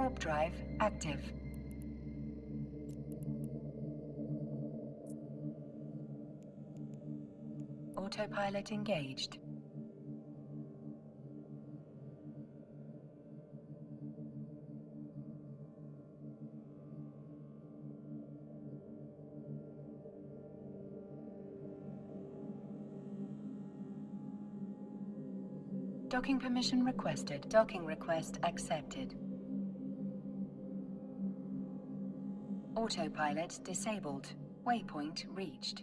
Warp drive active. Autopilot engaged. Docking permission requested. Docking request accepted. Autopilot disabled. Waypoint reached.